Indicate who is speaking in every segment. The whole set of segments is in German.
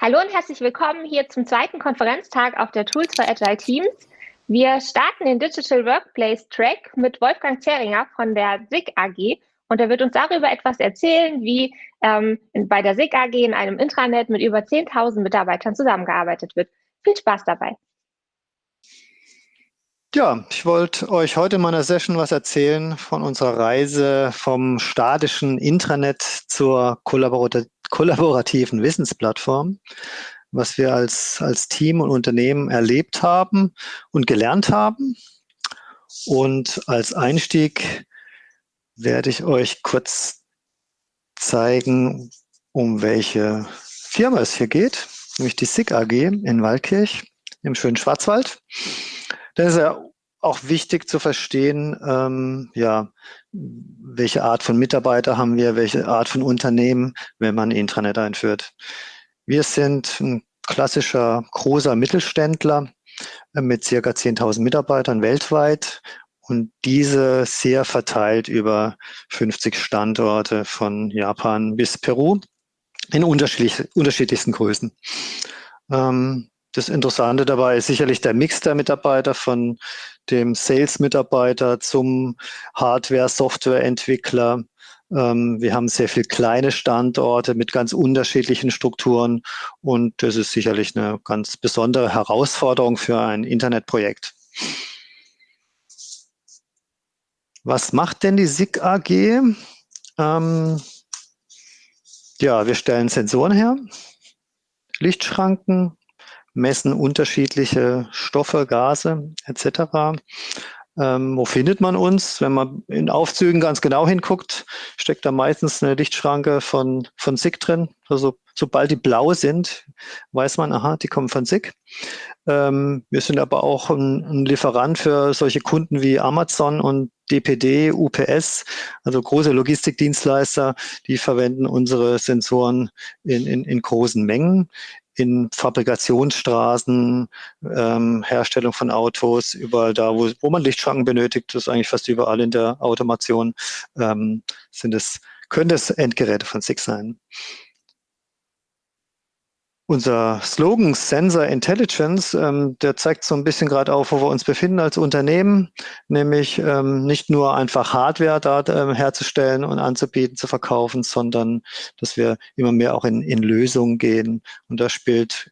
Speaker 1: Hallo und herzlich willkommen hier zum zweiten Konferenztag auf der Tools for Agile Teams. Wir starten den Digital Workplace Track mit Wolfgang Zeringer von der SIG AG und er wird uns darüber etwas erzählen, wie ähm, bei der SIG AG in einem Intranet mit über 10.000 Mitarbeitern zusammengearbeitet wird. Viel Spaß dabei.
Speaker 2: Ja, ich wollte euch heute in meiner Session was erzählen von unserer Reise vom statischen Intranet zur kollaborat kollaborativen Wissensplattform, was wir als, als Team und Unternehmen erlebt haben und gelernt haben. Und als Einstieg werde ich euch kurz zeigen, um welche Firma es hier geht, nämlich die SIG AG in Waldkirch im schönen Schwarzwald. Das ist ja auch wichtig zu verstehen, ähm, ja, welche Art von Mitarbeiter haben wir, welche Art von Unternehmen, wenn man Intranet einführt. Wir sind ein klassischer großer Mittelständler mit circa 10.000 Mitarbeitern weltweit und diese sehr verteilt über 50 Standorte von Japan bis Peru in unterschiedlich, unterschiedlichsten Größen. Ähm, das Interessante dabei ist sicherlich der Mix der Mitarbeiter von dem Sales-Mitarbeiter zum Hardware-Software-Entwickler. Ähm, wir haben sehr viele kleine Standorte mit ganz unterschiedlichen Strukturen und das ist sicherlich eine ganz besondere Herausforderung für ein Internetprojekt. Was macht denn die SIG AG? Ähm, ja, wir stellen Sensoren her, Lichtschranken, messen unterschiedliche Stoffe, Gase etc. Ähm, wo findet man uns? Wenn man in Aufzügen ganz genau hinguckt, steckt da meistens eine Lichtschranke von, von SIG drin. Also sobald die blau sind, weiß man, aha, die kommen von SIG. Ähm, wir sind aber auch ein, ein, Lieferant für solche Kunden wie Amazon und DPD, UPS, also große Logistikdienstleister, die verwenden unsere Sensoren in, in, in großen Mengen in Fabrikationsstraßen, ähm, Herstellung von Autos, überall da, wo, wo man Lichtschranken benötigt, das ist eigentlich fast überall in der Automation, ähm, sind es, können es Endgeräte von SIG sein. Unser Slogan Sensor Intelligence, ähm, der zeigt so ein bisschen gerade auf, wo wir uns befinden als Unternehmen, nämlich ähm, nicht nur einfach Hardware da ähm, herzustellen und anzubieten, zu verkaufen, sondern dass wir immer mehr auch in, in Lösungen gehen. Und da spielt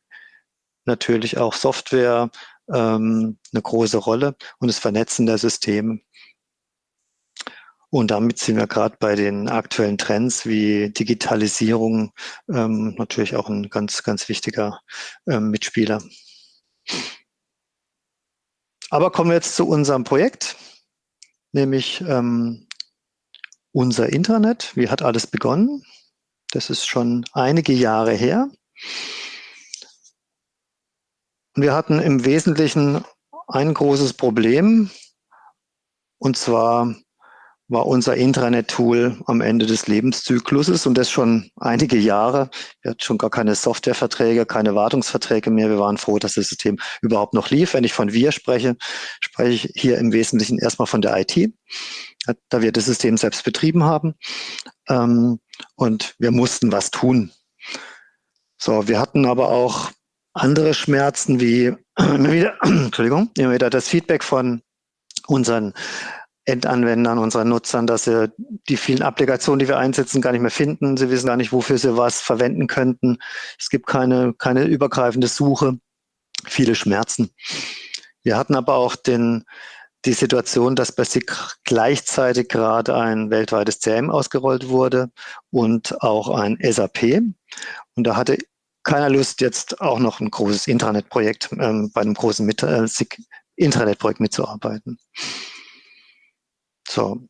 Speaker 2: natürlich auch Software ähm, eine große Rolle und das Vernetzen der Systeme. Und damit sind wir gerade bei den aktuellen Trends wie Digitalisierung ähm, natürlich auch ein ganz, ganz wichtiger ähm, Mitspieler. Aber kommen wir jetzt zu unserem Projekt, nämlich ähm, unser Internet. Wie hat alles begonnen? Das ist schon einige Jahre her. Und wir hatten im Wesentlichen ein großes Problem, und zwar war unser Intranet-Tool am Ende des Lebenszykluses und das schon einige Jahre. Wir hatten schon gar keine Softwareverträge, keine Wartungsverträge mehr. Wir waren froh, dass das System überhaupt noch lief. Wenn ich von wir spreche, spreche ich hier im Wesentlichen erstmal von der IT, da wir das System selbst betrieben haben. Ähm, und wir mussten was tun. So, wir hatten aber auch andere Schmerzen wie immer wieder, Entschuldigung, immer wieder das Feedback von unseren Endanwendern, unseren Nutzern, dass sie die vielen Applikationen, die wir einsetzen, gar nicht mehr finden. Sie wissen gar nicht, wofür sie was verwenden könnten. Es gibt keine, keine übergreifende Suche, viele Schmerzen. Wir hatten aber auch den, die Situation, dass bei SIG gleichzeitig gerade ein weltweites CM ausgerollt wurde und auch ein SAP. Und da hatte keiner Lust, jetzt auch noch ein großes Intranet-Projekt ähm, bei einem großen äh, SIG Intranet-Projekt mitzuarbeiten. So.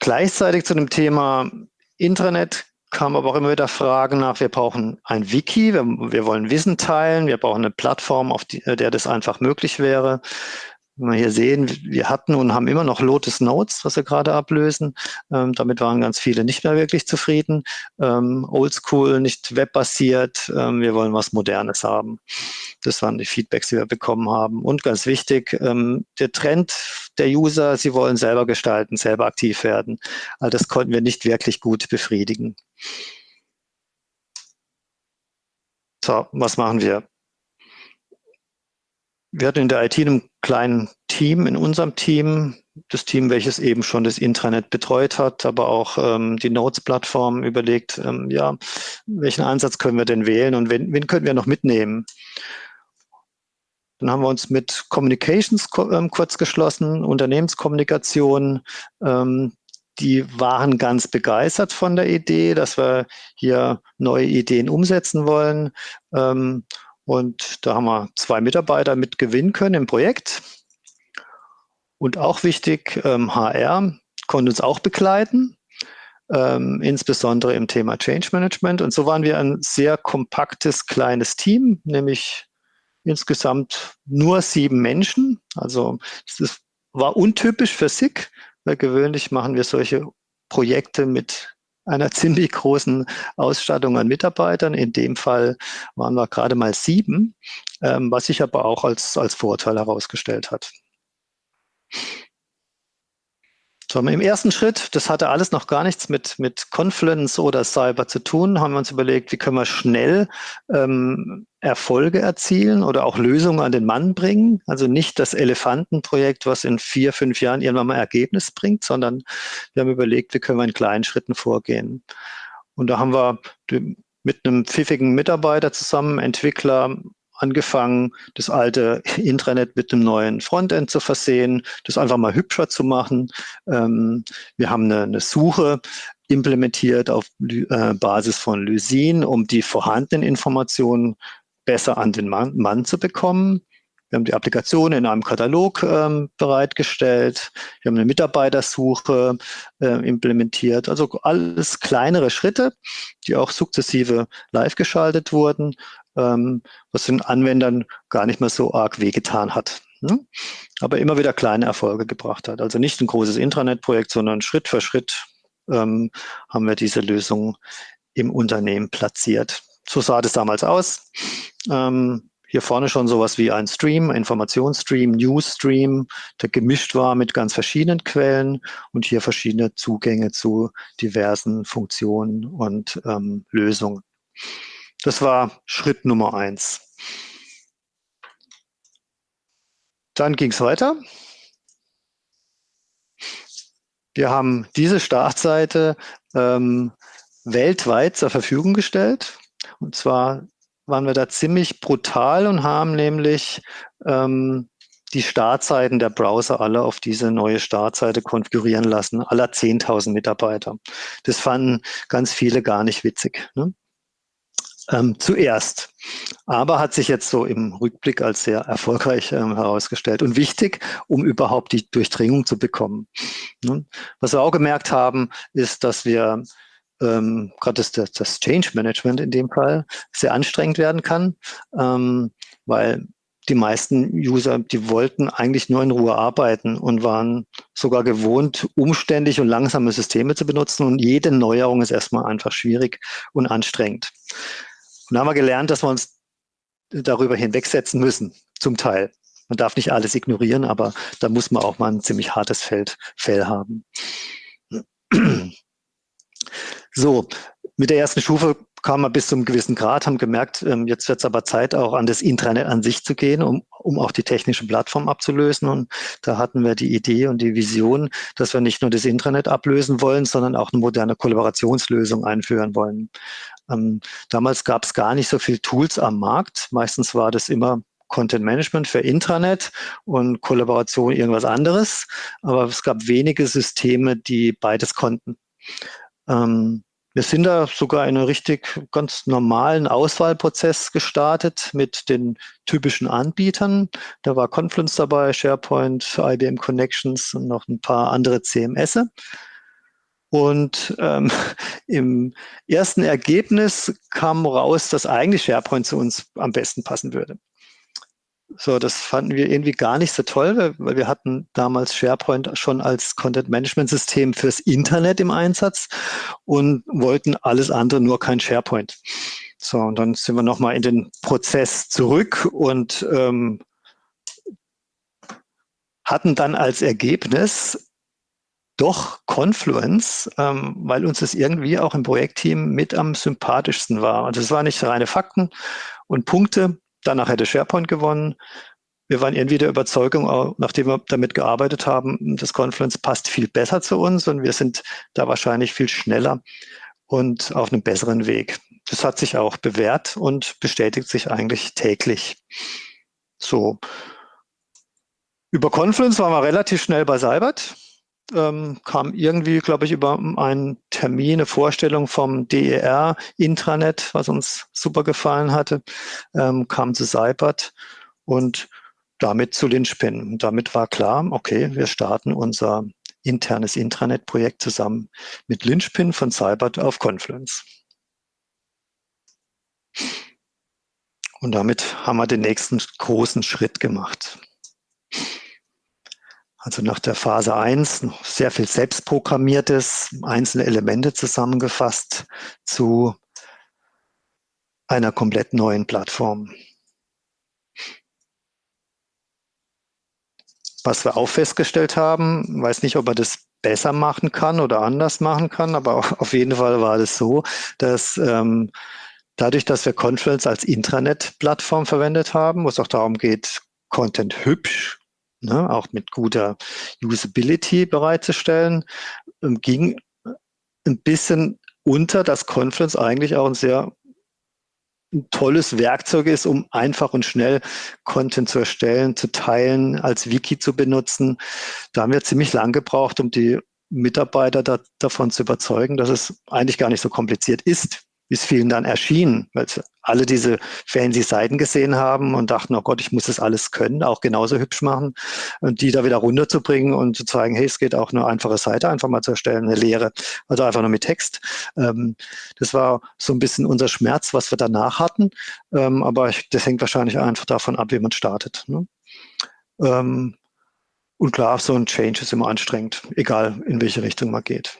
Speaker 2: Gleichzeitig zu dem Thema Intranet kamen aber auch immer wieder Fragen nach, wir brauchen ein Wiki, wir, wir wollen Wissen teilen, wir brauchen eine Plattform, auf die, der das einfach möglich wäre. Wenn wir hier sehen, wir hatten und haben immer noch Lotus Notes, was wir gerade ablösen. Ähm, damit waren ganz viele nicht mehr wirklich zufrieden. Ähm, Oldschool, nicht webbasiert. Ähm, wir wollen was Modernes haben. Das waren die Feedbacks, die wir bekommen haben. Und ganz wichtig, ähm, der Trend der User, sie wollen selber gestalten, selber aktiv werden. All das konnten wir nicht wirklich gut befriedigen. So, was machen wir? Wir hatten in der IT einen kleinen Team in unserem Team, das Team, welches eben schon das Intranet betreut hat, aber auch ähm, die Notes-Plattform überlegt, ähm, ja, welchen Ansatz können wir denn wählen und wen, wen können wir noch mitnehmen? Dann haben wir uns mit Communications ähm, kurz geschlossen, Unternehmenskommunikation. Ähm, die waren ganz begeistert von der Idee, dass wir hier neue Ideen umsetzen wollen. Ähm, und da haben wir zwei Mitarbeiter mit gewinnen können im Projekt. Und auch wichtig, ähm, HR konnte uns auch begleiten, ähm, insbesondere im Thema Change Management. Und so waren wir ein sehr kompaktes, kleines Team, nämlich insgesamt nur sieben Menschen. Also das war untypisch für SIG, weil gewöhnlich machen wir solche Projekte mit einer ziemlich großen Ausstattung an Mitarbeitern. In dem Fall waren wir gerade mal sieben, ähm, was sich aber auch als, als Vorteil herausgestellt hat. So, Im ersten Schritt, das hatte alles noch gar nichts mit, mit Confluence oder Cyber zu tun, haben wir uns überlegt, wie können wir schnell ähm, Erfolge erzielen oder auch Lösungen an den Mann bringen. Also nicht das Elefantenprojekt, was in vier, fünf Jahren irgendwann mal Ergebnis bringt, sondern wir haben überlegt, wie können wir in kleinen Schritten vorgehen. Und da haben wir mit einem pfiffigen Mitarbeiter zusammen, Entwickler, angefangen, das alte Intranet mit einem neuen Frontend zu versehen, das einfach mal hübscher zu machen. Ähm, wir haben eine, eine, Suche implementiert auf äh, Basis von Lysin, um die vorhandenen Informationen besser an den Mann, Mann zu bekommen. Wir haben die Applikation in einem Katalog ähm, bereitgestellt. Wir haben eine Mitarbeitersuche äh, implementiert. Also alles kleinere Schritte, die auch sukzessive live geschaltet wurden was den Anwendern gar nicht mehr so arg wehgetan hat. Ne? Aber immer wieder kleine Erfolge gebracht hat. Also nicht ein großes Intranet-Projekt, sondern Schritt für Schritt ähm, haben wir diese Lösung im Unternehmen platziert. So sah das damals aus. Ähm, hier vorne schon sowas wie ein Stream, Informationsstream, Newsstream, der gemischt war mit ganz verschiedenen Quellen und hier verschiedene Zugänge zu diversen Funktionen und ähm, Lösungen. Das war Schritt Nummer eins. Dann ging es weiter. Wir haben diese Startseite ähm, weltweit zur Verfügung gestellt. Und zwar waren wir da ziemlich brutal und haben nämlich ähm, die Startseiten der Browser alle auf diese neue Startseite konfigurieren lassen, aller 10.000 Mitarbeiter. Das fanden ganz viele gar nicht witzig. Ne? Ähm, zuerst. Aber hat sich jetzt so im Rückblick als sehr erfolgreich ähm, herausgestellt und wichtig, um überhaupt die Durchdringung zu bekommen. Ne? Was wir auch gemerkt haben, ist, dass wir ähm, gerade das, das Change Management in dem Fall sehr anstrengend werden kann, ähm, weil die meisten User, die wollten eigentlich nur in Ruhe arbeiten und waren sogar gewohnt, umständlich und langsame Systeme zu benutzen. Und jede Neuerung ist erstmal einfach schwierig und anstrengend. Und da haben wir gelernt, dass wir uns darüber hinwegsetzen müssen, zum Teil. Man darf nicht alles ignorieren, aber da muss man auch mal ein ziemlich hartes Feld, Fell haben. So, mit der ersten Stufe kam wir bis zu einem gewissen Grad, haben gemerkt, ähm, jetzt wird es aber Zeit, auch an das Intranet an sich zu gehen, um, um auch die technische Plattform abzulösen. Und da hatten wir die Idee und die Vision, dass wir nicht nur das Intranet ablösen wollen, sondern auch eine moderne Kollaborationslösung einführen wollen. Ähm, damals gab es gar nicht so viele Tools am Markt. Meistens war das immer Content Management für Intranet und Kollaboration irgendwas anderes. Aber es gab wenige Systeme, die beides konnten. Ähm, wir sind da sogar in einen richtig ganz normalen Auswahlprozess gestartet mit den typischen Anbietern. Da war Confluence dabei, SharePoint, IBM Connections und noch ein paar andere CMS. Und ähm, im ersten Ergebnis kam raus, dass eigentlich SharePoint zu uns am besten passen würde. So, das fanden wir irgendwie gar nicht so toll, weil wir hatten damals SharePoint schon als Content-Management-System fürs Internet im Einsatz und wollten alles andere, nur kein SharePoint. So, und dann sind wir nochmal in den Prozess zurück und ähm, hatten dann als Ergebnis doch Confluence, ähm, weil uns das irgendwie auch im Projektteam mit am sympathischsten war. Und es war nicht reine Fakten und Punkte, Danach hätte SharePoint gewonnen. Wir waren irgendwie der Überzeugung, auch nachdem wir damit gearbeitet haben, das Confluence passt viel besser zu uns und wir sind da wahrscheinlich viel schneller und auf einem besseren Weg. Das hat sich auch bewährt und bestätigt sich eigentlich täglich. So. Über Confluence waren wir relativ schnell bei Cybert ähm, kam irgendwie, glaube ich, über einen Termin, eine Vorstellung vom DER-Intranet, was uns super gefallen hatte, ähm, kam zu Seibert und damit zu Linchpin. Und damit war klar, okay, wir starten unser internes Intranet-Projekt zusammen mit Linchpin von Cybert auf Confluence. Und damit haben wir den nächsten großen Schritt gemacht. Also nach der Phase 1 sehr viel selbstprogrammiertes, einzelne Elemente zusammengefasst zu einer komplett neuen Plattform. Was wir auch festgestellt haben, weiß nicht, ob er das besser machen kann oder anders machen kann, aber auf jeden Fall war es so, dass ähm, dadurch, dass wir Confluence als Intranet-Plattform verwendet haben, wo es auch darum geht, Content hübsch ne, auch mit guter Usability bereitzustellen, ähm, ging ein bisschen unter, dass Confluence eigentlich auch ein sehr ein tolles Werkzeug ist, um einfach und schnell Content zu erstellen, zu teilen, als Wiki zu benutzen. Da haben wir ziemlich lang gebraucht, um die Mitarbeiter da, davon zu überzeugen, dass es eigentlich gar nicht so kompliziert ist, es vielen dann erschien, weil alle diese fancy Seiten gesehen haben und dachten, oh Gott, ich muss das alles können, auch genauso hübsch machen und die da wieder runterzubringen und zu zeigen, hey, es geht auch eine einfache Seite einfach mal zu erstellen, eine leere, also einfach nur mit Text. Ähm, das war so ein bisschen unser Schmerz, was wir danach hatten, ähm, aber das hängt wahrscheinlich einfach davon ab, wie man startet. Ne? Ähm, und klar, so ein Change ist immer anstrengend, egal in welche Richtung man geht.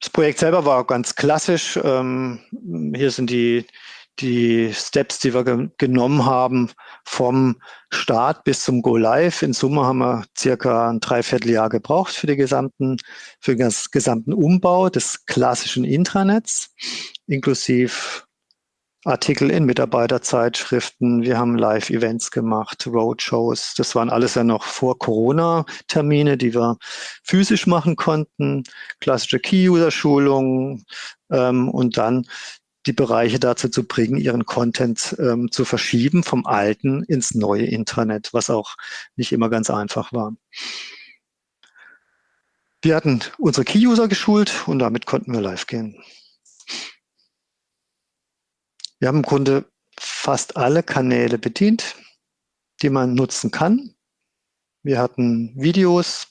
Speaker 2: Das Projekt selber war ganz klassisch. Ähm, hier sind die, die Steps, die wir ge genommen haben vom Start bis zum Go Live. In Summe haben wir circa ein Dreivierteljahr gebraucht für, die gesamten, für den gesamten Umbau des klassischen Intranets, inklusive Artikel in Mitarbeiterzeitschriften, wir haben Live-Events gemacht, Roadshows. Das waren alles ja noch vor Corona-Termine, die wir physisch machen konnten, klassische Key-User-Schulungen ähm, und dann die Bereiche dazu zu bringen, ihren Content ähm, zu verschieben vom alten ins neue Intranet, was auch nicht immer ganz einfach war. Wir hatten unsere Key-User geschult und damit konnten wir live gehen. Wir haben im Grunde fast alle Kanäle bedient, die man nutzen kann. Wir hatten Videos,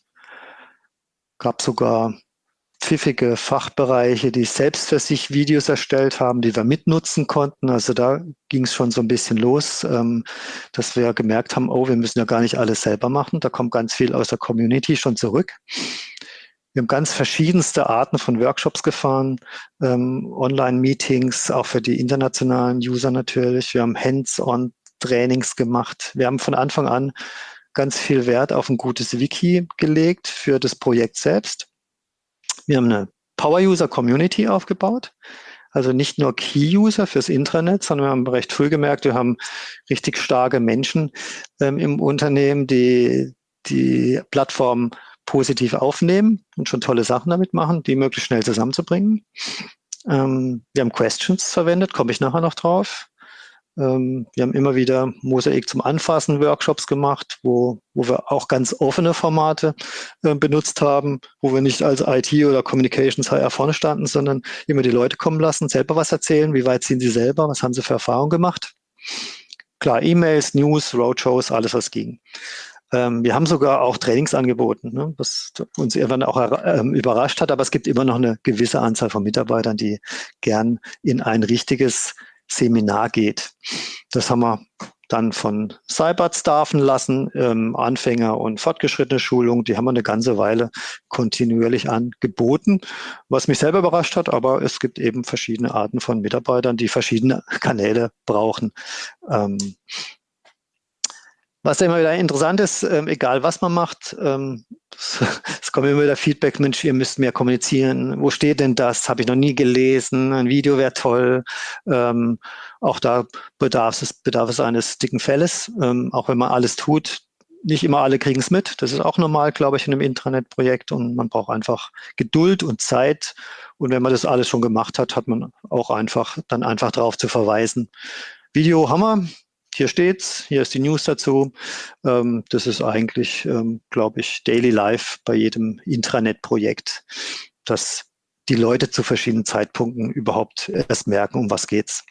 Speaker 2: gab sogar pfiffige Fachbereiche, die selbst für sich Videos erstellt haben, die wir mitnutzen konnten. Also da ging es schon so ein bisschen los, ähm, dass wir gemerkt haben, oh, wir müssen ja gar nicht alles selber machen. Da kommt ganz viel aus der Community schon zurück. Wir haben ganz verschiedenste Arten von Workshops gefahren, ähm, Online-Meetings, auch für die internationalen User natürlich. Wir haben Hands-on-Trainings gemacht. Wir haben von Anfang an ganz viel Wert auf ein gutes Wiki gelegt für das Projekt selbst. Wir haben eine Power-User-Community aufgebaut. Also nicht nur Key-User fürs Intranet, sondern wir haben recht früh gemerkt, wir haben richtig starke Menschen ähm, im Unternehmen, die die Plattform positiv aufnehmen und schon tolle Sachen damit machen, die möglichst schnell zusammenzubringen. Ähm, wir haben Questions verwendet, komme ich nachher noch drauf. Ähm, wir haben immer wieder Mosaik zum Anfassen Workshops gemacht, wo, wo wir auch ganz offene Formate äh, benutzt haben, wo wir nicht als IT oder Communications HR vorne standen, sondern immer die Leute kommen lassen, selber was erzählen, wie weit sind sie selber, was haben sie für Erfahrungen gemacht. Klar, E-Mails, News, Roadshows, alles was ging. Ähm, wir haben sogar auch Trainings angeboten, ne, was uns irgendwann auch ähm, überrascht hat, aber es gibt immer noch eine gewisse Anzahl von Mitarbeitern, die gern in ein richtiges Seminar geht. Das haben wir dann von Cybert staffen lassen, ähm, Anfänger und fortgeschrittene Schulung, die haben wir eine ganze Weile kontinuierlich angeboten, was mich selber überrascht hat, aber es gibt eben verschiedene Arten von Mitarbeitern, die verschiedene Kanäle brauchen. Ähm, was immer wieder interessant ist, ähm, egal was man macht, ähm, es kommt immer wieder Feedback, Mensch, ihr müsst mehr kommunizieren. Wo steht denn das? Habe ich noch nie gelesen. Ein Video wäre toll. Ähm, auch da bedarf es, bedarf es eines dicken Felles. Ähm, auch wenn man alles tut, nicht immer alle kriegen es mit. Das ist auch normal, glaube ich, in einem Intranet-Projekt. Und man braucht einfach Geduld und Zeit. Und wenn man das alles schon gemacht hat, hat man auch einfach dann einfach darauf zu verweisen. Video haben wir, hier steht's, hier ist die News dazu. Ähm, das ist eigentlich, ähm, glaube ich, Daily Life bei jedem Intranet-Projekt, dass die Leute zu verschiedenen Zeitpunkten überhaupt erst merken, um was geht's.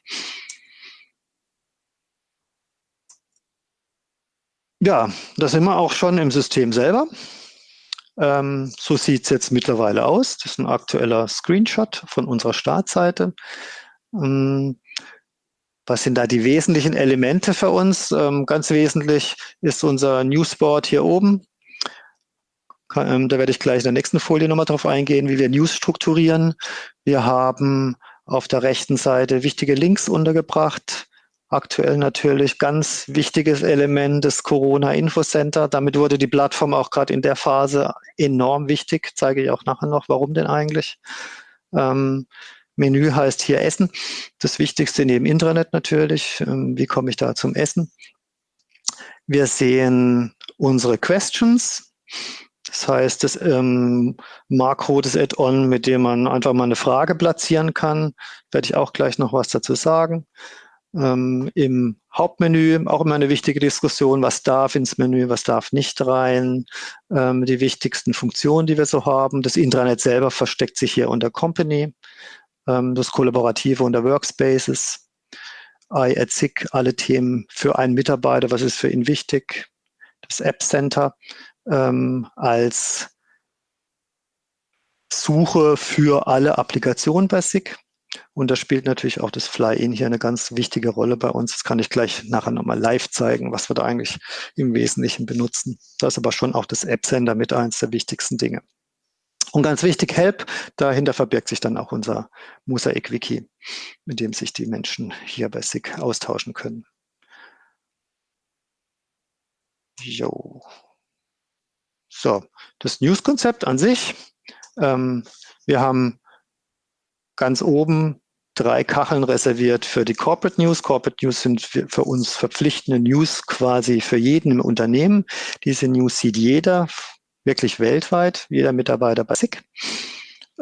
Speaker 2: Ja, da sind wir auch schon im System selber. Ähm, so sieht es jetzt mittlerweile aus. Das ist ein aktueller Screenshot von unserer Startseite. Ähm, was sind da die wesentlichen Elemente für uns? Ähm, ganz wesentlich ist unser Newsboard hier oben. Ähm, da werde ich gleich in der nächsten Folie nochmal drauf eingehen, wie wir News strukturieren. Wir haben auf der rechten Seite wichtige Links untergebracht. Aktuell natürlich ganz wichtiges Element des Corona-Infocenter. Damit wurde die Plattform auch gerade in der Phase enorm wichtig. Zeige ich auch nachher noch, warum denn eigentlich. Ähm, Menü heißt hier Essen. Das Wichtigste neben Intranet natürlich. Ähm, wie komme ich da zum Essen? Wir sehen unsere Questions. Das heißt, das ähm, Makro, das Add-on, mit dem man einfach mal eine Frage platzieren kann. Werde ich auch gleich noch was dazu sagen. Ähm, Im Hauptmenü auch immer eine wichtige Diskussion, was darf ins Menü, was darf nicht rein. Ähm, die wichtigsten Funktionen, die wir so haben. Das Intranet selber versteckt sich hier unter Company das Kollaborative unter Workspaces, I at SIG, alle Themen für einen Mitarbeiter, was ist für ihn wichtig, das App Center ähm, als Suche für alle Applikationen bei SIG. Und da spielt natürlich auch das Fly-In hier eine ganz wichtige Rolle bei uns. Das kann ich gleich nachher nochmal live zeigen, was wir da eigentlich im Wesentlichen benutzen. Da ist aber schon auch das App Center mit eins der wichtigsten Dinge. Und ganz wichtig, Help, dahinter verbirgt sich dann auch unser Mosaic-Wiki, mit dem sich die Menschen hier bei SIG austauschen können. Jo. So, das News-Konzept an sich. Ähm, wir haben ganz oben drei Kacheln reserviert für die Corporate News. Corporate News sind für uns verpflichtende News quasi für jeden im Unternehmen. Diese News sieht jeder wirklich weltweit, jeder Mitarbeiter bei SIG.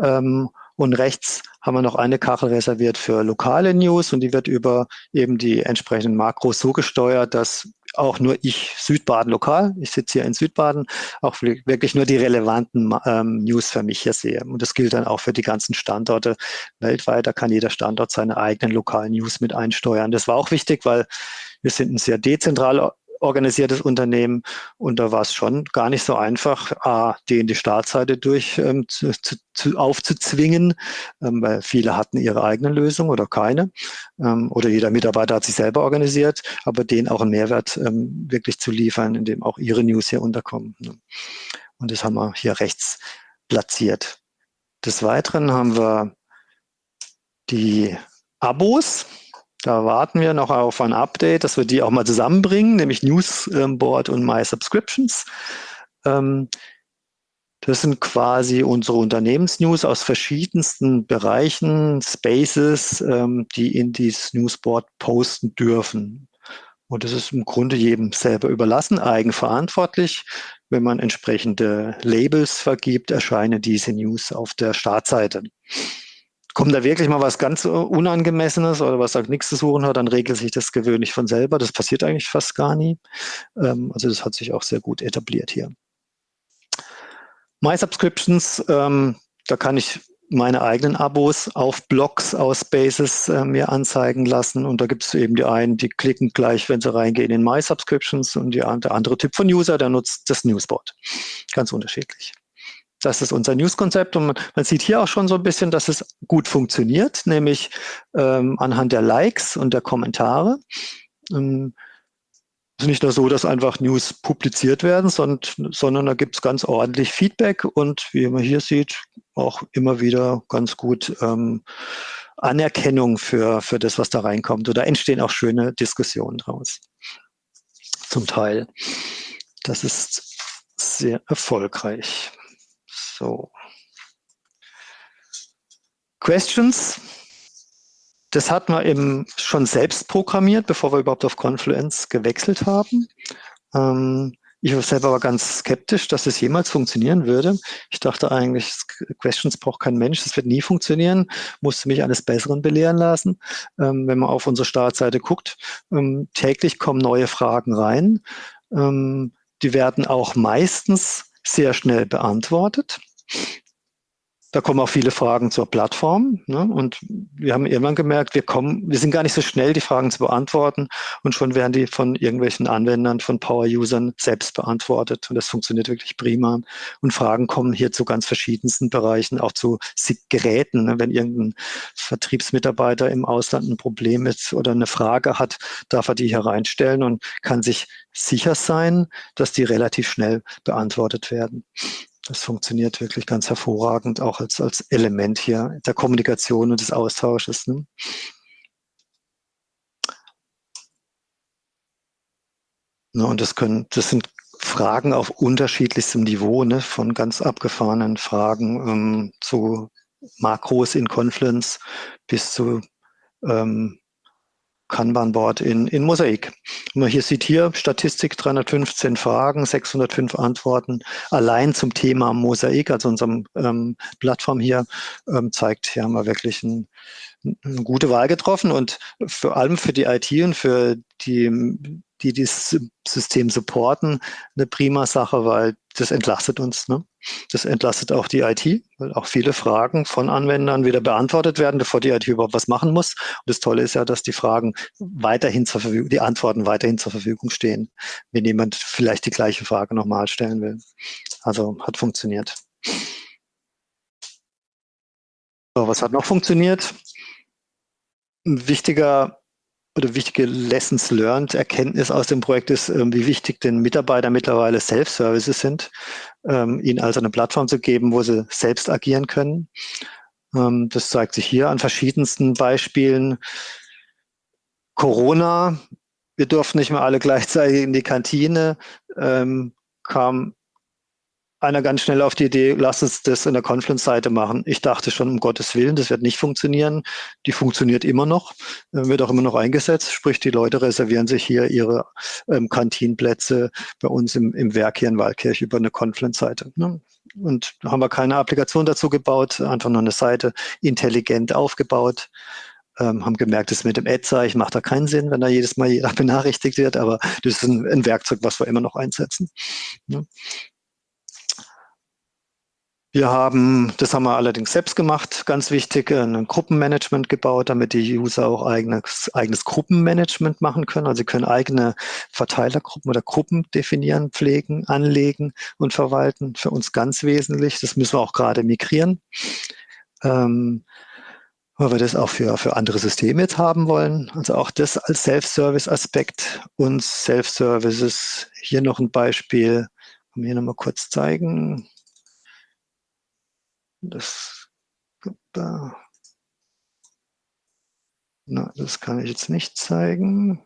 Speaker 2: Ähm, und rechts haben wir noch eine Kachel reserviert für lokale News und die wird über eben die entsprechenden Makros so gesteuert, dass auch nur ich Südbaden lokal, ich sitze hier in Südbaden, auch wirklich nur die relevanten ähm, News für mich hier sehe. Und das gilt dann auch für die ganzen Standorte weltweit. Da kann jeder Standort seine eigenen lokalen News mit einsteuern. Das war auch wichtig, weil wir sind ein sehr dezentral organisiertes Unternehmen und da war es schon gar nicht so einfach, A, die in die Startseite durch ähm, zu, zu, aufzuzwingen, ähm, weil viele hatten ihre eigene Lösung oder keine ähm, oder jeder Mitarbeiter hat sich selber organisiert, aber denen auch einen Mehrwert ähm, wirklich zu liefern, indem auch ihre News hier unterkommen. Ne? Und das haben wir hier rechts platziert. Des Weiteren haben wir die Abos. Da warten wir noch auf ein Update, dass wir die auch mal zusammenbringen, nämlich Newsboard und My Subscriptions. Ähm, das sind quasi unsere Unternehmensnews aus verschiedensten Bereichen, Spaces, ähm, die in dieses Newsboard posten dürfen. Und das ist im Grunde jedem selber überlassen, eigenverantwortlich. Wenn man entsprechende Labels vergibt, erscheinen diese News auf der Startseite kommt da wirklich mal was ganz Unangemessenes oder was da nichts zu suchen hat, dann regelt sich das gewöhnlich von selber. Das passiert eigentlich fast gar nie. Ähm, also das hat sich auch sehr gut etabliert hier. My Subscriptions, ähm, da kann ich meine eigenen Abos auf Blogs aus Spaces äh, mir anzeigen lassen. Und da gibt es eben die einen, die klicken gleich, wenn sie reingehen in My Subscriptions und die, der andere Typ von User, der nutzt das Newsboard. Ganz unterschiedlich. Das ist unser News-Konzept und man, sieht hier auch schon so ein bisschen, dass es gut funktioniert, nämlich ähm, anhand der Likes und der Kommentare. Ähm, es ist nicht nur so, dass einfach News publiziert werden, sondern, sondern da gibt es ganz ordentlich Feedback und wie man hier sieht, auch immer wieder ganz gut ähm, Anerkennung für, für das, was da reinkommt. Oder entstehen auch schöne Diskussionen draus. Zum Teil. Das ist sehr erfolgreich. So. Questions? Das hat man eben schon selbst programmiert, bevor wir überhaupt auf Confluence gewechselt haben. Ähm, ich war selber war ganz skeptisch, dass es jemals funktionieren würde. Ich dachte eigentlich, Questions braucht kein Mensch, das wird nie funktionieren, musste mich eines Besseren belehren lassen. Ähm, wenn man auf unsere Startseite guckt, ähm, täglich kommen neue Fragen rein. Ähm, die werden auch meistens sehr schnell beantwortet. Da kommen auch viele Fragen zur Plattform. Ne? Und wir haben irgendwann gemerkt, wir kommen, wir sind gar nicht so schnell, die Fragen zu beantworten. Und schon werden die von irgendwelchen Anwendern, von Power-Usern selbst beantwortet. Und das funktioniert wirklich prima. Und Fragen kommen hier zu ganz verschiedensten Bereichen, auch zu Geräten. Ne? Wenn irgendein Vertriebsmitarbeiter im Ausland ein Problem ist oder eine Frage hat, darf er die hier reinstellen und kann sich sicher sein, dass die relativ schnell beantwortet werden. Das funktioniert wirklich ganz hervorragend, auch als, als Element hier der Kommunikation und des Austausches. Ne? Ne, und das können, das sind Fragen auf unterschiedlichstem Niveau, ne, von ganz abgefahrenen Fragen ähm, zu Makros in Confluence bis zu ähm, Kanban-Board in, in Mosaik. Und man hier sieht hier Statistik 315 Fragen, 605 Antworten. Allein zum Thema Mosaik, also unserem ähm, Plattform hier, ähm, zeigt, hier haben wir wirklich ein, eine gute Wahl getroffen und vor allem für die IT und für die die dieses System supporten, eine prima Sache, weil das entlastet uns. Ne? Das entlastet auch die IT, weil auch viele Fragen von Anwendern wieder beantwortet werden, bevor die IT überhaupt was machen muss. Und das Tolle ist ja, dass die Fragen weiterhin zur Verfügung, die Antworten weiterhin zur Verfügung stehen, wenn jemand vielleicht die gleiche Frage nochmal stellen will. Also hat funktioniert. So, was hat noch funktioniert? Ein wichtiger oder wichtige Lessons learned, Erkenntnis aus dem Projekt ist, ähm, wie wichtig den Mitarbeitern mittlerweile Self-Services sind, ähm, ihnen also eine Plattform zu geben, wo sie selbst agieren können. Ähm, das zeigt sich hier an verschiedensten Beispielen. Corona, wir durften nicht mehr alle gleichzeitig in die Kantine, kam einer ganz schnell auf die Idee, lass uns das in der Confluence-Seite machen. Ich dachte schon, um Gottes Willen, das wird nicht funktionieren. Die funktioniert immer noch, äh, wird auch immer noch eingesetzt. Sprich, die Leute reservieren sich hier ihre ähm, Kantinenplätze bei uns im, im Werk hier in Waldkirch über eine Confluence-Seite. Ne? Und da haben wir keine Applikation dazu gebaut, einfach nur eine Seite intelligent aufgebaut. Ähm, haben gemerkt, das mit dem Ad-Zeichen macht da keinen Sinn, wenn da jedes Mal jeder benachrichtigt wird, aber das ist ein, ein Werkzeug, was wir immer noch einsetzen. Ne? Wir haben, das haben wir allerdings selbst gemacht, ganz wichtig, ein Gruppenmanagement gebaut, damit die User auch eigenes, eigenes Gruppenmanagement machen können. Also sie können eigene Verteilergruppen oder Gruppen definieren, pflegen, anlegen und verwalten. Für uns ganz wesentlich. Das müssen wir auch gerade migrieren. Ähm, weil wir das auch für, für andere Systeme jetzt haben wollen. Also auch das als Self-Service-Aspekt und Self-Services. Hier noch ein Beispiel, kann hier nochmal kurz zeigen. Das, da. Na, das kann ich jetzt nicht zeigen.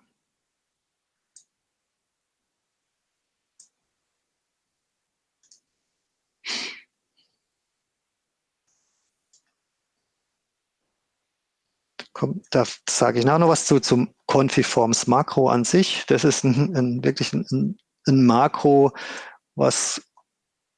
Speaker 2: da sage ich nachher noch was zu zum Confiforms Makro an sich. Das ist ein, ein wirklich ein, ein Makro, was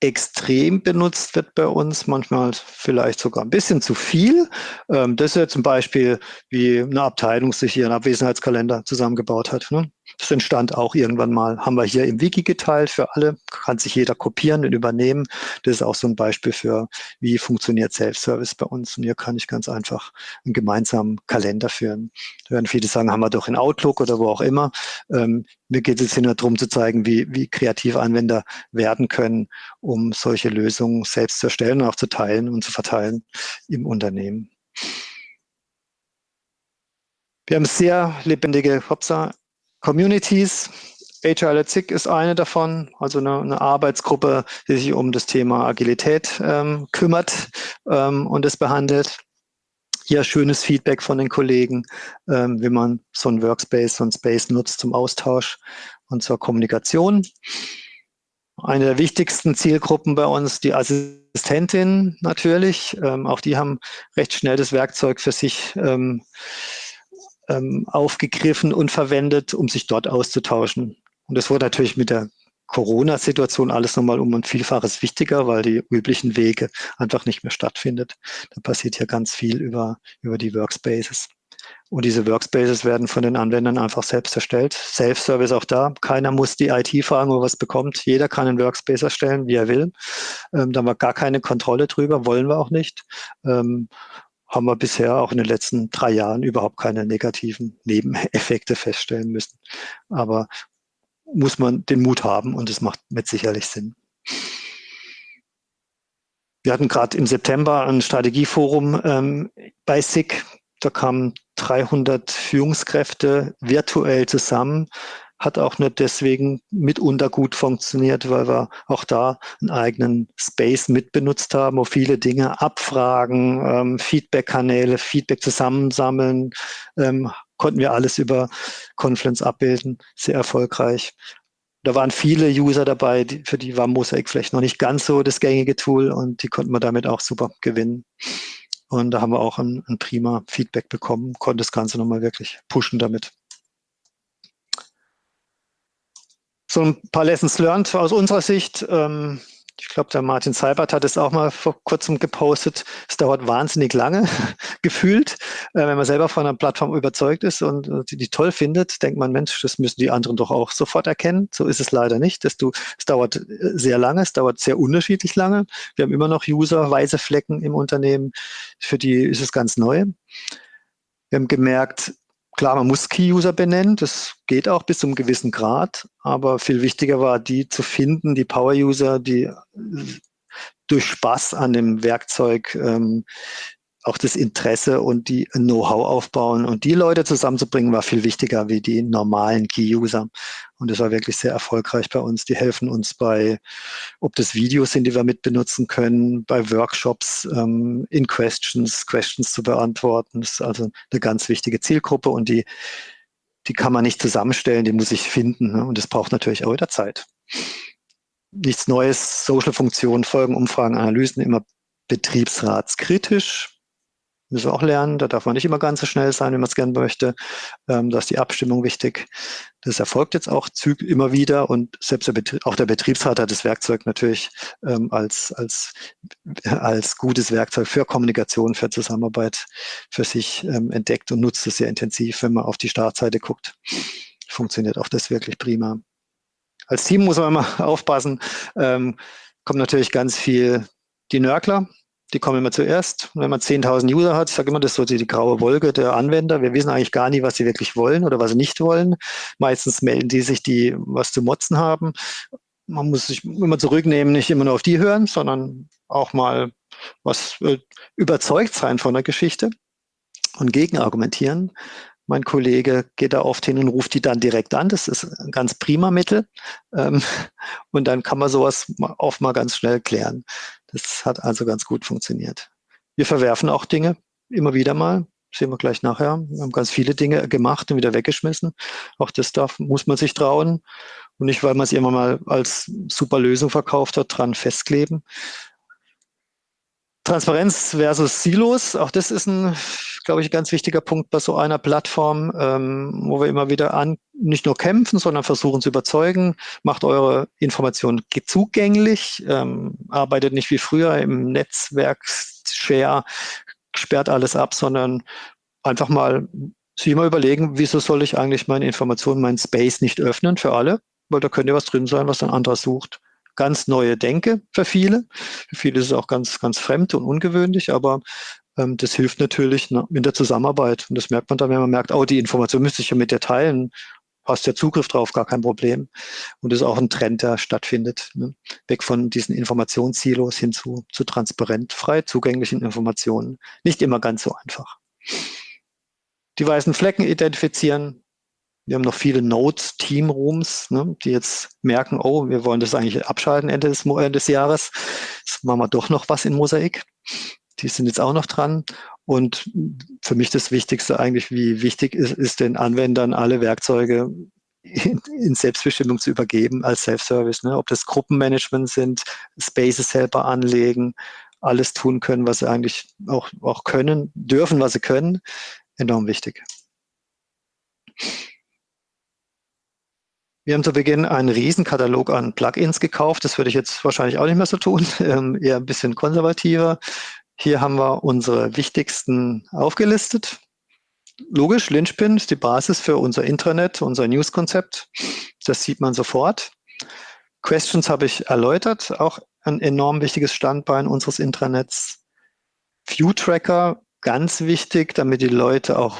Speaker 2: extrem benutzt wird bei uns, manchmal vielleicht sogar ein bisschen zu viel. Ähm, das ist ja zum Beispiel, wie eine Abteilung sich hier einen Abwesenheitskalender zusammengebaut hat. Ne? Das entstand auch irgendwann mal, haben wir hier im Wiki geteilt für alle, kann sich jeder kopieren und übernehmen. Das ist auch so ein Beispiel für, wie funktioniert Self-Service bei uns. Und hier kann ich ganz einfach einen gemeinsamen Kalender führen. Da werden viele sagen, haben wir doch in Outlook oder wo auch immer. Ähm, mir geht es hier nur darum zu zeigen, wie, wie kreativ Anwender werden können, um solche Lösungen selbst zu erstellen und auch zu teilen und zu verteilen im Unternehmen. Wir haben sehr lebendige Hopsa Communities. Agile at ist eine davon, also eine, eine, Arbeitsgruppe, die sich um das Thema Agilität ähm, kümmert ähm, und es behandelt. Hier schönes Feedback von den Kollegen, ähm, wie man so ein Workspace, so ein Space nutzt zum Austausch und zur Kommunikation. Eine der wichtigsten Zielgruppen bei uns, die Assistentin natürlich. Ähm, auch die haben recht schnell das Werkzeug für sich ähm, ähm, aufgegriffen und verwendet, um sich dort auszutauschen. Und das wurde natürlich mit der Corona-Situation alles nochmal um ein Vielfaches wichtiger, weil die üblichen Wege einfach nicht mehr stattfindet. Da passiert hier ganz viel über, über die Workspaces. Und diese Workspaces werden von den Anwendern einfach selbst erstellt. Self-Service auch da. Keiner muss die IT fragen, wo was bekommt. Jeder kann einen Workspace erstellen, wie er will. Ähm, da haben wir gar keine Kontrolle drüber, wollen wir auch nicht. Ähm, haben wir bisher auch in den letzten drei Jahren überhaupt keine negativen Nebeneffekte feststellen müssen. Aber muss man den Mut haben und es macht mit sicherlich Sinn. Wir hatten gerade im September ein Strategieforum ähm, bei SIG. Da kamen 300 Führungskräfte virtuell zusammen, hat auch nicht deswegen mitunter gut funktioniert, weil wir auch da einen eigenen Space mitbenutzt haben, wo viele Dinge abfragen, ähm, Feedback-Kanäle, Feedback zusammensammeln, ähm, konnten wir alles über Confluence abbilden, sehr erfolgreich. Da waren viele User dabei, die, für die war Mosaic vielleicht noch nicht ganz so das gängige Tool und die konnten wir damit auch super gewinnen. Und da haben wir auch ein, ein prima Feedback bekommen, konnte das Ganze nochmal wirklich pushen damit. So ein paar Lessons learned aus unserer Sicht. Ähm, ich glaube, der Martin Seibert hat es auch mal vor kurzem gepostet. Es dauert wahnsinnig lange, gefühlt. Äh, wenn man selber von einer Plattform überzeugt ist und äh, die, die, toll findet, denkt man, Mensch, das müssen die anderen doch auch sofort erkennen. So ist es leider nicht. Das, du, es dauert äh, sehr lange, es dauert sehr unterschiedlich lange. Wir haben immer noch User, weiße Flecken im Unternehmen. Für die ist es ganz neu. Wir haben gemerkt, Klar, man muss Key-User benennen, das geht auch bis zu einem gewissen Grad, aber viel wichtiger war, die zu finden, die Power-User, die durch Spaß an dem Werkzeug ähm, auch das Interesse und die Know-how aufbauen. Und die Leute zusammenzubringen, war viel wichtiger wie die normalen Key-User. Und das war wirklich sehr erfolgreich bei uns. Die helfen uns bei, ob das Videos sind, die wir mit benutzen können, bei Workshops, ähm, in Questions, Questions zu beantworten. Das ist also eine ganz wichtige Zielgruppe und die, die kann man nicht zusammenstellen, die muss ich finden. Ne? Und das braucht natürlich auch wieder Zeit. Nichts Neues, Social-Funktionen, Folgen, Umfragen, Analysen, immer betriebsratskritisch müssen wir auch lernen. Da darf man nicht immer ganz so schnell sein, wenn man es gerne möchte. Ähm, da ist die Abstimmung wichtig. Das erfolgt jetzt auch immer wieder und selbst der auch der Betriebsrat hat das Werkzeug natürlich ähm, als, als, als gutes Werkzeug für Kommunikation, für Zusammenarbeit für sich ähm, entdeckt und nutzt es sehr intensiv, wenn man auf die Startseite guckt. Funktioniert auch das wirklich prima. Als Team muss man immer aufpassen, ähm, kommt natürlich ganz viel die Nörgler, die kommen immer zuerst. wenn man 10.000 User hat, ich sage immer, das ist so die, die, graue Wolke der Anwender. Wir wissen eigentlich gar nie, was sie wirklich wollen oder was sie nicht wollen. Meistens melden die sich, die was zu motzen haben. Man muss sich immer zurücknehmen, nicht immer nur auf die hören, sondern auch mal was äh, überzeugt sein von der Geschichte und gegenargumentieren. Mein Kollege geht da oft hin und ruft die dann direkt an. Das ist ein ganz prima Mittel. Ähm, und dann kann man sowas oft mal ganz schnell klären. Das hat also ganz gut funktioniert. Wir verwerfen auch Dinge immer wieder mal. Sehen wir gleich nachher. Wir haben ganz viele Dinge gemacht und wieder weggeschmissen. Auch das darf, muss man sich trauen. Und nicht, weil man es immer mal als super Lösung verkauft hat, dran festkleben. Transparenz versus Silos, auch das ist ein, glaube ich, ein ganz wichtiger Punkt bei so einer Plattform, ähm, wo wir immer wieder an, nicht nur kämpfen, sondern versuchen zu überzeugen, macht eure Informationen zugänglich, ähm, arbeitet nicht wie früher im Netzwerk, Share, sperrt alles ab, sondern einfach mal sich immer überlegen, wieso soll ich eigentlich meine Informationen, meinen Space nicht öffnen für alle, weil da könnte was drin sein, was ein anderer sucht. Ganz neue Denke für viele. Für viele ist es auch ganz, ganz fremd und ungewöhnlich, aber ähm, das hilft natürlich ne, in der Zusammenarbeit. Und das merkt man dann, wenn man merkt, oh, die Information müsste ich ja mit dir teilen. Hast ja Zugriff drauf, gar kein Problem. Und das ist auch ein Trend, der stattfindet. Ne? Weg von diesen Informationssilos hin zu, zu transparent, frei zugänglichen Informationen. Nicht immer ganz so einfach. Die weißen Flecken identifizieren. Wir haben noch viele Nodes, Team Rooms, ne, die jetzt merken, oh, wir wollen das eigentlich abschalten Ende des, Ende des Jahres. Jetzt machen wir doch noch was in Mosaik. Die sind jetzt auch noch dran. Und für mich das Wichtigste eigentlich, wie wichtig ist, ist den Anwendern alle Werkzeuge in, Selbstbestimmung zu übergeben als Self-Service. Ne? Ob das Gruppenmanagement sind, Spaces selber anlegen, alles tun können, was sie eigentlich auch, auch können, dürfen, was sie können, enorm wichtig. Wir haben zu Beginn einen Riesenkatalog an Plugins gekauft. Das würde ich jetzt wahrscheinlich auch nicht mehr so tun, ähm, eher ein bisschen konservativer. Hier haben wir unsere wichtigsten aufgelistet. Logisch, Lynchpin ist die Basis für unser Intranet, unser News-Konzept. Das sieht man sofort. Questions habe ich erläutert, auch ein enorm wichtiges Standbein unseres Intranets. View Tracker, ganz wichtig, damit die Leute auch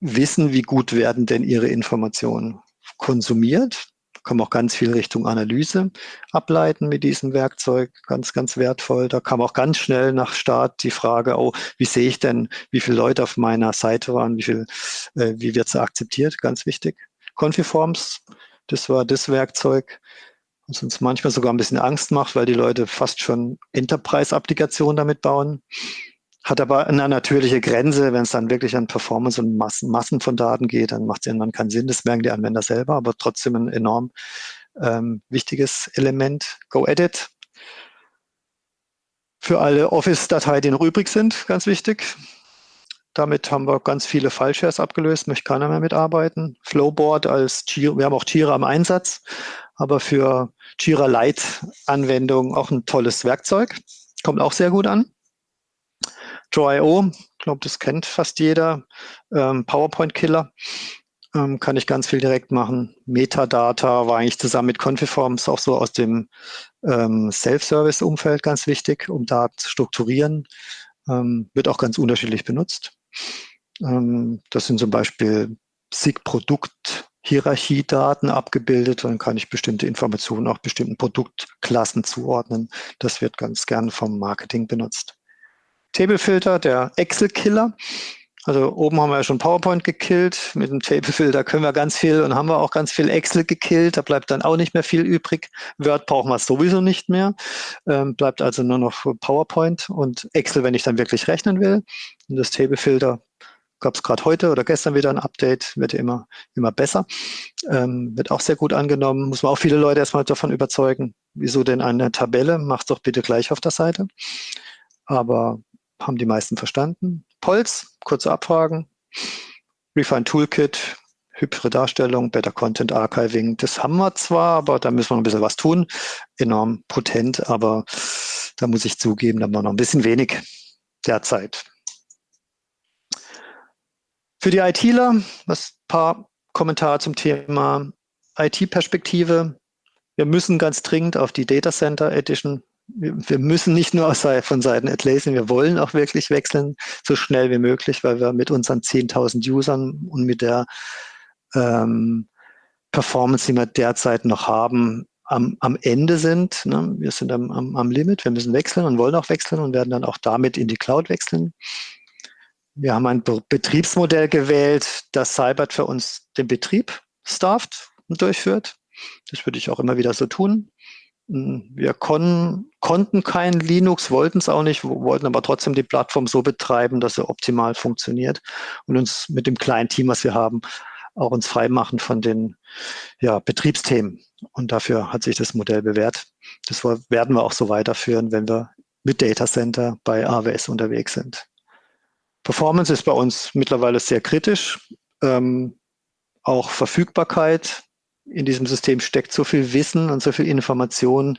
Speaker 2: wissen, wie gut werden denn ihre Informationen konsumiert kann man auch ganz viel Richtung Analyse ableiten mit diesem Werkzeug. Ganz, ganz wertvoll. Da kam auch ganz schnell nach Start die Frage, oh, wie sehe ich denn, wie viele Leute auf meiner Seite waren, wie viel, äh, wie wird sie akzeptiert? Ganz wichtig. Confiforms, das war das Werkzeug, was uns manchmal sogar ein bisschen Angst macht, weil die Leute fast schon Enterprise-Applikationen damit bauen hat aber eine natürliche Grenze. Wenn es dann wirklich an Performance und Massen, Massen von Daten geht, dann macht es irgendwann keinen Sinn. Das merken die Anwender selber, aber trotzdem ein enorm ähm, wichtiges Element. Go-Edit. Für alle Office-Dateien, die noch übrig sind, ganz wichtig. Damit haben wir ganz viele File-Shares abgelöst, möchte keiner mehr mitarbeiten. Flowboard als Jira, wir haben auch Jira am Einsatz, aber für Jira Lite-Anwendungen auch ein tolles Werkzeug. Kommt auch sehr gut an. Draw.io, ich glaube, das kennt fast jeder. Ähm, PowerPoint-Killer ähm, kann ich ganz viel direkt machen. Metadata war eigentlich zusammen mit Confiforms auch so aus dem ähm, Self-Service-Umfeld ganz wichtig, um Daten zu strukturieren. Ähm, wird auch ganz unterschiedlich benutzt. Ähm, das sind zum Beispiel SIG-Produkt Hierarchiedaten abgebildet. Dann kann ich bestimmte Informationen auch bestimmten Produktklassen zuordnen. Das wird ganz gern vom Marketing benutzt. Tablefilter, der Excel-Killer. Also oben haben wir ja schon PowerPoint gekillt. Mit dem Tablefilter können wir ganz viel und haben wir auch ganz viel Excel gekillt. Da bleibt dann auch nicht mehr viel übrig. Word brauchen wir sowieso nicht mehr. Ähm, bleibt also nur noch PowerPoint und Excel, wenn ich dann wirklich rechnen will. Und das Tablefilter gab es gerade heute oder gestern wieder ein Update, wird ja immer, immer besser. Ähm, wird auch sehr gut angenommen. Muss man auch viele Leute erstmal davon überzeugen. Wieso denn eine Tabelle? Macht doch bitte gleich auf der Seite. Aber haben die meisten verstanden. Polz, kurze Abfragen. Refine Toolkit, hübsche Darstellung, Better Content Archiving, das haben wir zwar, aber da müssen wir noch ein bisschen was tun. Enorm potent, aber da muss ich zugeben, da haben wir noch ein bisschen wenig derzeit. Für die ITler, was paar Kommentare zum Thema IT-Perspektive. Wir müssen ganz dringend auf die Data Center Edition wir müssen nicht nur von Seiten Atlassian, wir wollen auch wirklich wechseln, so schnell wie möglich, weil wir mit unseren 10.000 Usern und mit der ähm, Performance, die wir derzeit noch haben, am, am Ende sind. Ne? Wir sind am, am, am Limit, wir müssen wechseln und wollen auch wechseln und werden dann auch damit in die Cloud wechseln. Wir haben ein Be Betriebsmodell gewählt, das Cybert für uns den Betrieb stafft und durchführt. Das würde ich auch immer wieder so tun. Wir kon konnten kein Linux, wollten es auch nicht, wollten aber trotzdem die Plattform so betreiben, dass sie optimal funktioniert und uns mit dem kleinen Team, was wir haben, auch uns freimachen von den ja, Betriebsthemen. Und dafür hat sich das Modell bewährt. Das werden wir auch so weiterführen, wenn wir mit Data Center bei AWS unterwegs sind. Performance ist bei uns mittlerweile sehr kritisch. Ähm, auch Verfügbarkeit in diesem System steckt so viel Wissen und so viel Information,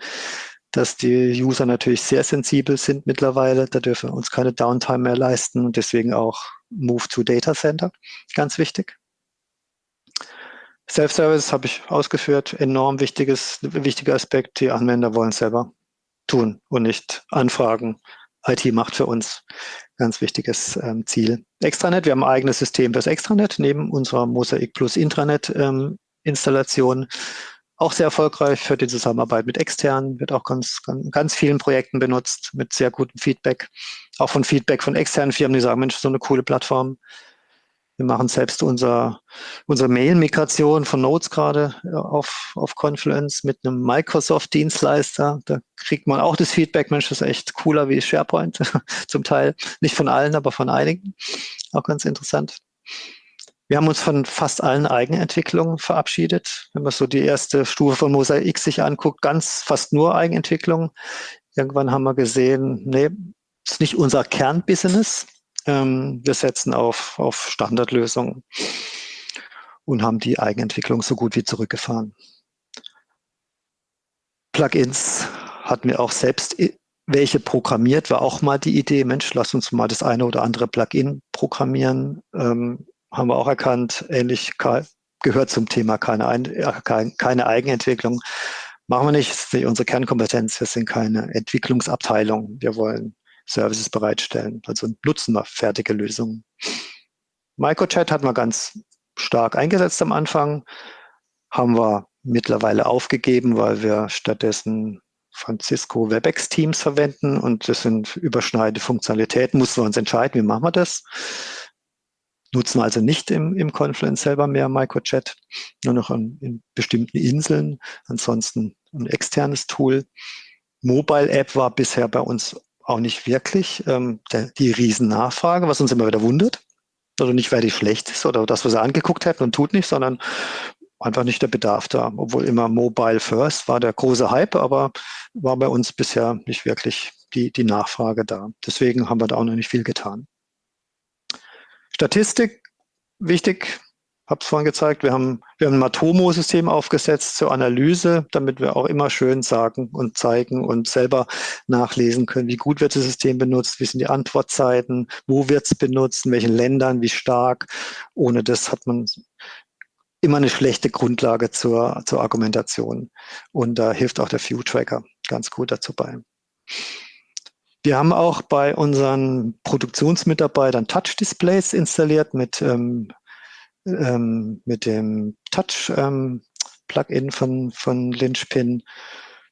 Speaker 2: dass die User natürlich sehr sensibel sind mittlerweile. Da dürfen wir uns keine Downtime mehr leisten und deswegen auch Move to Data Center, ganz wichtig. Self-Service habe ich ausgeführt, enorm wichtiges, wichtiger Aspekt. Die Anwender wollen selber tun und nicht anfragen. IT macht für uns ganz wichtiges ähm, Ziel. Extranet, wir haben ein eigenes System fürs Extranet neben unserer Mosaic Plus Intranet ähm, Installation. Auch sehr erfolgreich für die Zusammenarbeit mit externen, wird auch ganz, ganz, ganz vielen Projekten benutzt mit sehr gutem Feedback. Auch von Feedback von externen Firmen, die sagen, Mensch, so eine coole Plattform. Wir machen selbst unser, unsere Mail-Migration von Notes gerade äh, auf, auf Confluence mit einem Microsoft-Dienstleister. Da kriegt man auch das Feedback, Mensch, das ist echt cooler wie SharePoint. Zum Teil nicht von allen, aber von einigen. Auch ganz interessant. Wir haben uns von fast allen Eigenentwicklungen verabschiedet. Wenn man so die erste Stufe von Mosaic sich anguckt, ganz fast nur Eigenentwicklung. Irgendwann haben wir gesehen, nee, ist nicht unser Kernbusiness. Ähm, wir setzen auf, auf Standardlösungen und haben die Eigenentwicklung so gut wie zurückgefahren. Plugins hatten wir auch selbst welche programmiert, war auch mal die Idee, Mensch, lass uns mal das eine oder andere Plugin programmieren. Ähm, haben wir auch erkannt, ähnlich gehört zum Thema keine, Ein keine Eigenentwicklung. Machen wir nicht, das ist nicht unsere Kernkompetenz, wir sind keine Entwicklungsabteilung. Wir wollen Services bereitstellen. Also nutzen wir fertige Lösungen. Microchat hat man ganz stark eingesetzt am Anfang, haben wir mittlerweile aufgegeben, weil wir stattdessen Francisco WebEx Teams verwenden und das sind überschneidende Funktionalitäten, mussten wir uns entscheiden, wie machen wir das. Nutzen also nicht im, im Confluence selber mehr Microchat, nur noch an, in bestimmten Inseln, ansonsten ein externes Tool. Mobile App war bisher bei uns auch nicht wirklich ähm, der, die Riesennachfrage, was uns immer wieder wundert. Also nicht, weil die schlecht ist oder das, was er angeguckt hat und tut nicht, sondern einfach nicht der Bedarf da. Obwohl immer Mobile First war der große Hype, aber war bei uns bisher nicht wirklich die, die Nachfrage da. Deswegen haben wir da auch noch nicht viel getan. Statistik, wichtig, habe es vorhin gezeigt, wir haben, wir haben ein Matomo-System aufgesetzt zur Analyse, damit wir auch immer schön sagen und zeigen und selber nachlesen können, wie gut wird das System benutzt, wie sind die Antwortzeiten, wo wird es benutzt, in welchen Ländern, wie stark. Ohne das hat man immer eine schlechte Grundlage zur, zur Argumentation. Und da hilft auch der View-Tracker ganz gut dazu bei. Wir haben auch bei unseren Produktionsmitarbeitern Touch-Displays installiert mit ähm, ähm, mit dem Touch-Plugin ähm, von, von Lynchpin.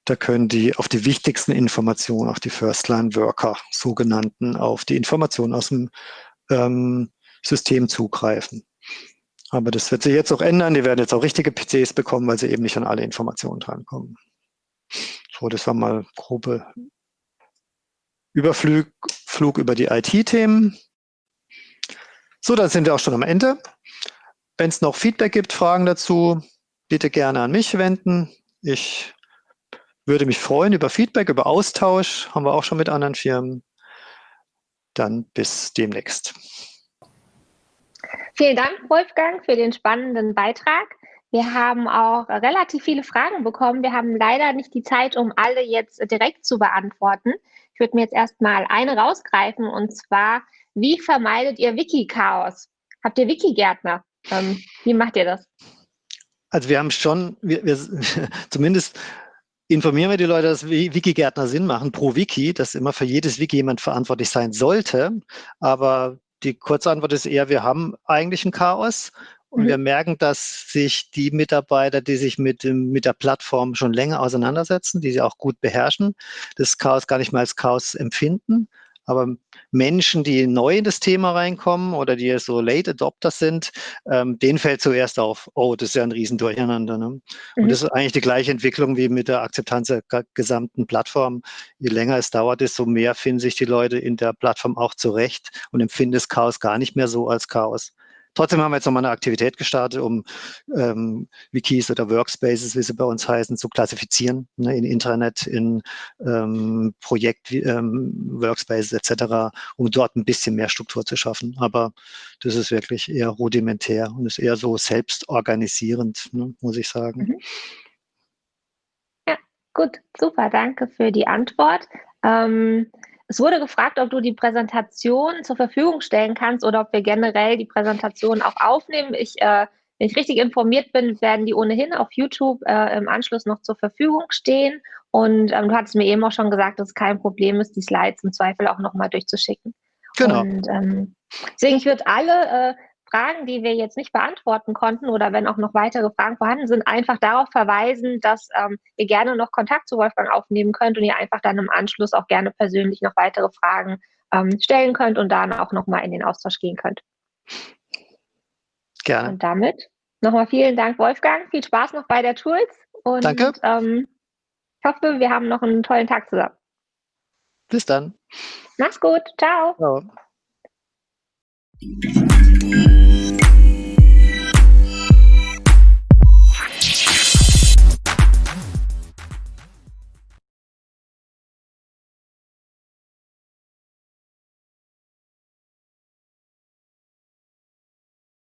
Speaker 2: Da können die auf die wichtigsten Informationen, auf die First-Line-Worker, sogenannten, auf die Informationen aus dem ähm, System zugreifen. Aber das wird sich jetzt auch ändern. Die werden jetzt auch richtige PCs bekommen, weil sie eben nicht an alle Informationen drankommen. So, das war mal grobe Überflug Flug über die IT-Themen. So, dann sind wir auch schon am Ende. Wenn es noch Feedback gibt, Fragen dazu, bitte gerne an mich wenden. Ich würde mich freuen über Feedback, über Austausch. Haben wir auch schon mit anderen Firmen. Dann bis demnächst.
Speaker 1: Vielen Dank, Wolfgang, für den spannenden Beitrag. Wir haben auch relativ viele Fragen bekommen. Wir haben leider nicht die Zeit, um alle jetzt direkt zu beantworten. Ich würde mir jetzt erstmal eine rausgreifen und zwar, wie vermeidet ihr Wiki-Chaos? Habt ihr Wiki-Gärtner? Ähm, wie macht ihr das?
Speaker 2: Also wir haben schon, wir, wir, zumindest informieren wir die Leute, dass Wiki-Gärtner Sinn machen pro Wiki, dass immer für jedes Wiki jemand verantwortlich sein sollte. Aber die kurze Antwort ist eher, wir haben eigentlich ein Chaos und mhm. wir merken, dass sich die Mitarbeiter, die sich mit, dem, mit der Plattform schon länger auseinandersetzen, die sie auch gut beherrschen, das Chaos gar nicht mehr als Chaos empfinden, aber Menschen, die neu in das Thema reinkommen oder die so Late Adopters sind, ähm, denen fällt zuerst auf, oh, das ist ja ein Riesendurcheinander. Ne? Und mhm. das ist eigentlich die gleiche Entwicklung wie mit der Akzeptanz der gesamten Plattform. Je länger es dauert, desto mehr finden sich die Leute in der Plattform auch zurecht und empfinden das Chaos gar nicht mehr so als Chaos. Trotzdem haben wir jetzt nochmal eine Aktivität gestartet, um ähm, Wikis oder Workspaces, wie sie bei uns heißen, zu klassifizieren ne, in Intranet, in ähm, Projekt, ähm, Workspaces etc., um dort ein bisschen mehr Struktur zu schaffen. Aber das ist wirklich eher rudimentär und ist eher so selbstorganisierend, ne, muss ich sagen. Mhm.
Speaker 1: Ja, Gut, super, danke für die Antwort. Ähm, es wurde gefragt, ob du die Präsentation zur Verfügung stellen kannst oder ob wir generell die Präsentation auch aufnehmen. Ich, äh, wenn ich richtig informiert bin, werden die ohnehin auf YouTube äh, im Anschluss noch zur Verfügung stehen. Und ähm, du hattest mir eben auch schon gesagt, dass es kein Problem ist, die Slides im Zweifel auch nochmal durchzuschicken.
Speaker 2: Genau.
Speaker 1: Und ähm, deswegen, ich würde alle äh, Fragen, die wir jetzt nicht beantworten konnten oder wenn auch noch weitere Fragen vorhanden sind, einfach darauf verweisen, dass ähm, ihr gerne noch Kontakt zu Wolfgang aufnehmen könnt und ihr einfach dann im Anschluss auch gerne persönlich noch weitere Fragen ähm, stellen könnt und dann auch nochmal in den Austausch gehen könnt.
Speaker 2: Gerne.
Speaker 1: Und damit nochmal vielen Dank, Wolfgang. Viel Spaß noch bei der Tools. Und,
Speaker 2: Danke.
Speaker 1: Ähm, ich hoffe, wir haben noch einen tollen Tag zusammen.
Speaker 2: Bis dann.
Speaker 1: Mach's gut. Ciao.
Speaker 2: Ciao.